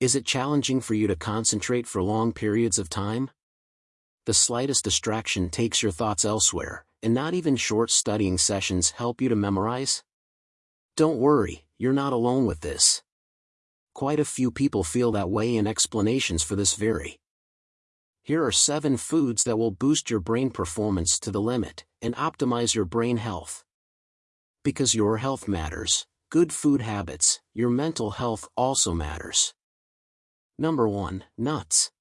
Is it challenging for you to concentrate for long periods of time? The slightest distraction takes your thoughts elsewhere, and not even short studying sessions help you to memorize? Don't worry, you're not alone with this. Quite a few people feel that way and explanations for this vary. Here are 7 foods that will boost your brain performance to the limit and optimize your brain health. Because your health matters, good food habits, your mental health also matters. Number 1. Nuts.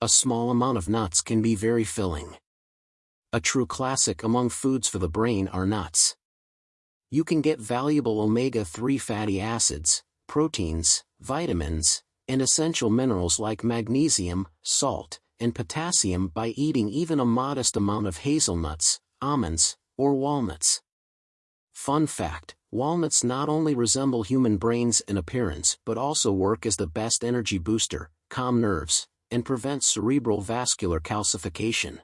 A small amount of nuts can be very filling. A true classic among foods for the brain are nuts. You can get valuable omega-3 fatty acids, proteins, vitamins, and essential minerals like magnesium, salt, and potassium by eating even a modest amount of hazelnuts, almonds, or walnuts. Fun fact, walnuts not only resemble human brains in appearance but also work as the best energy booster, calm nerves, and prevent cerebral vascular calcification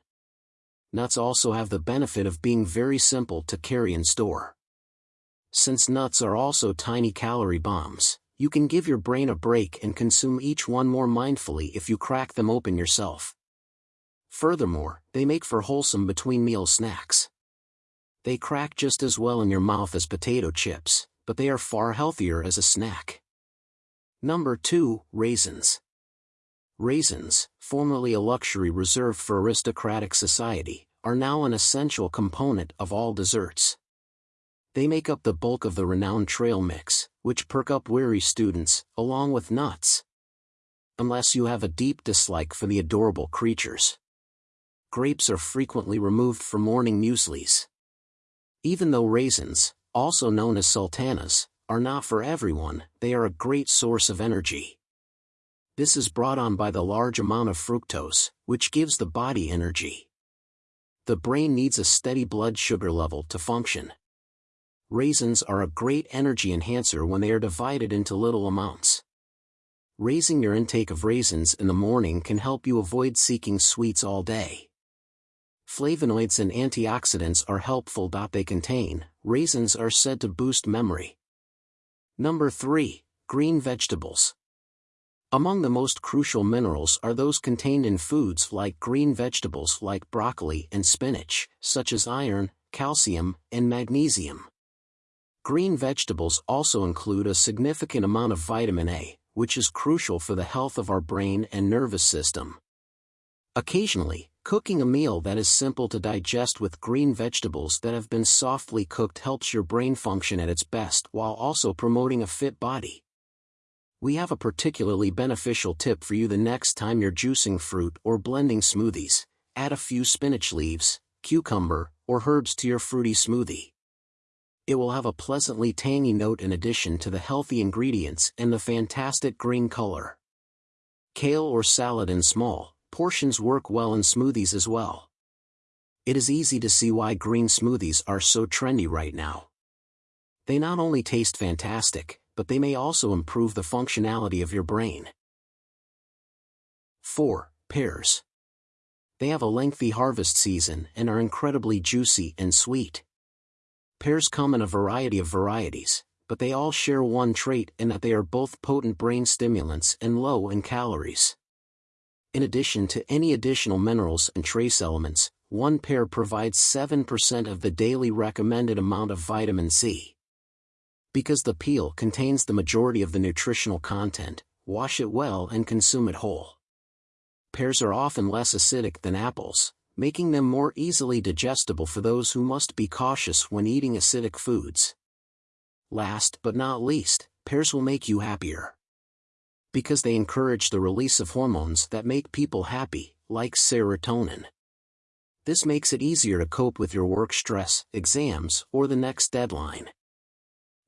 nuts also have the benefit of being very simple to carry and store. Since nuts are also tiny calorie bombs, you can give your brain a break and consume each one more mindfully if you crack them open yourself. Furthermore, they make for wholesome between-meal snacks. They crack just as well in your mouth as potato chips, but they are far healthier as a snack. Number 2. Raisins. Raisins, formerly a luxury reserved for aristocratic society, are now an essential component of all desserts. They make up the bulk of the renowned trail mix, which perk up weary students, along with nuts. Unless you have a deep dislike for the adorable creatures. Grapes are frequently removed from morning mueslis. Even though raisins, also known as sultanas, are not for everyone, they are a great source of energy. This is brought on by the large amount of fructose, which gives the body energy. The brain needs a steady blood sugar level to function. Raisins are a great energy enhancer when they are divided into little amounts. Raising your intake of raisins in the morning can help you avoid seeking sweets all day. Flavonoids and antioxidants are helpful. They contain, raisins are said to boost memory. Number 3. Green vegetables. Among the most crucial minerals are those contained in foods like green vegetables like broccoli and spinach, such as iron, calcium, and magnesium. Green vegetables also include a significant amount of vitamin A, which is crucial for the health of our brain and nervous system. Occasionally, cooking a meal that is simple to digest with green vegetables that have been softly cooked helps your brain function at its best while also promoting a fit body we have a particularly beneficial tip for you the next time you're juicing fruit or blending smoothies. Add a few spinach leaves, cucumber, or herbs to your fruity smoothie. It will have a pleasantly tangy note in addition to the healthy ingredients and the fantastic green color. Kale or salad in small portions work well in smoothies as well. It is easy to see why green smoothies are so trendy right now. They not only taste fantastic, but they may also improve the functionality of your brain. 4. Pears. They have a lengthy harvest season and are incredibly juicy and sweet. Pears come in a variety of varieties, but they all share one trait in that they are both potent brain stimulants and low in calories. In addition to any additional minerals and trace elements, one pear provides 7% of the daily recommended amount of vitamin C. Because the peel contains the majority of the nutritional content, wash it well and consume it whole. Pears are often less acidic than apples, making them more easily digestible for those who must be cautious when eating acidic foods. Last but not least, pears will make you happier. Because they encourage the release of hormones that make people happy, like serotonin. This makes it easier to cope with your work stress, exams, or the next deadline.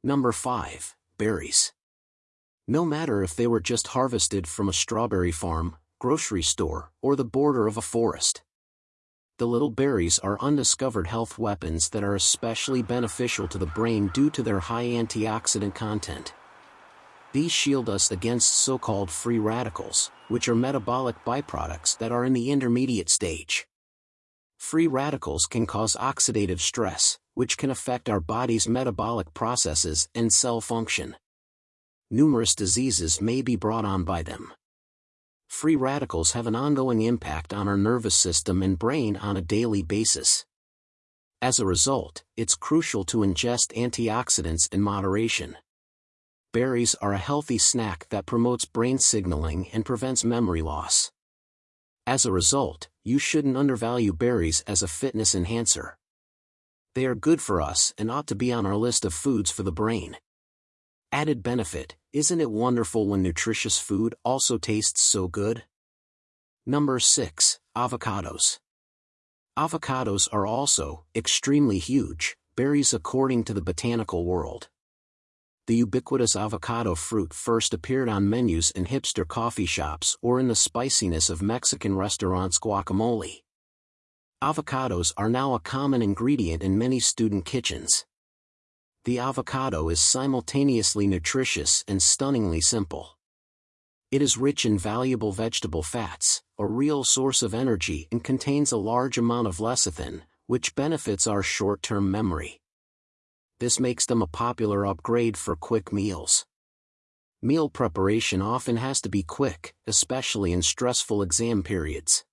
Number 5. Berries. No matter if they were just harvested from a strawberry farm, grocery store, or the border of a forest. The little berries are undiscovered health weapons that are especially beneficial to the brain due to their high antioxidant content. These shield us against so-called free radicals, which are metabolic byproducts that are in the intermediate stage. Free radicals can cause oxidative stress, which can affect our body's metabolic processes and cell function. Numerous diseases may be brought on by them. Free radicals have an ongoing impact on our nervous system and brain on a daily basis. As a result, it's crucial to ingest antioxidants in moderation. Berries are a healthy snack that promotes brain signaling and prevents memory loss. As a result, you shouldn't undervalue berries as a fitness enhancer. They are good for us and ought to be on our list of foods for the brain. Added benefit, isn't it wonderful when nutritious food also tastes so good? Number 6. Avocados. Avocados are also extremely huge berries according to the botanical world. The ubiquitous avocado fruit first appeared on menus in hipster coffee shops or in the spiciness of Mexican restaurants' guacamole. Avocados are now a common ingredient in many student kitchens. The avocado is simultaneously nutritious and stunningly simple. It is rich in valuable vegetable fats, a real source of energy and contains a large amount of lecithin, which benefits our short-term memory. This makes them a popular upgrade for quick meals. Meal preparation often has to be quick, especially in stressful exam periods.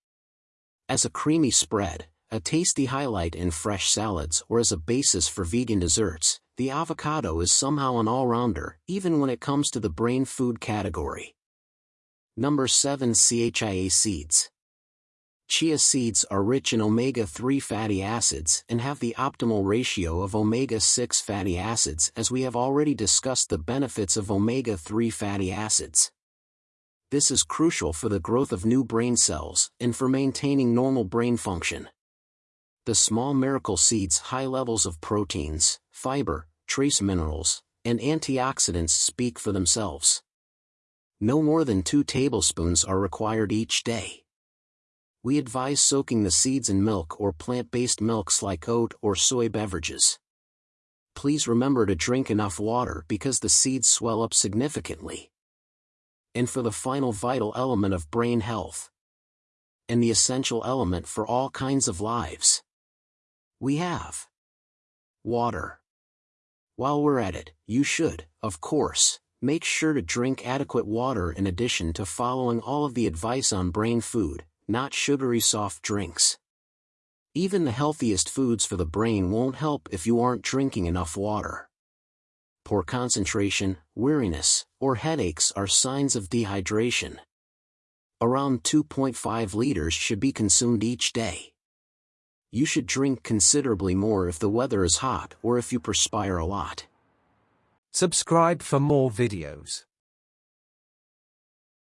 As a creamy spread, a tasty highlight in fresh salads or as a basis for vegan desserts, the avocado is somehow an all-rounder, even when it comes to the brain food category. Number 7 CHIA seeds. Chia seeds are rich in omega-3 fatty acids and have the optimal ratio of omega-6 fatty acids as we have already discussed the benefits of omega-3 fatty acids. This is crucial for the growth of new brain cells and for maintaining normal brain function. The small miracle seeds' high levels of proteins, fiber, trace minerals, and antioxidants speak for themselves. No more than 2 tablespoons are required each day. We advise soaking the seeds in milk or plant-based milks like oat or soy beverages. Please remember to drink enough water because the seeds swell up significantly. And for the final vital element of brain health. And the essential element for all kinds of lives. We have water. While we're at it, you should, of course, Make sure to drink adequate water in addition to following all of the advice on brain food, not sugary soft drinks. Even the healthiest foods for the brain won't help if you aren't drinking enough water. Poor concentration, weariness, or headaches are signs of dehydration. Around 2.5 liters should be consumed each day. You should drink considerably more if the weather is hot or if you perspire a lot. Subscribe for more videos.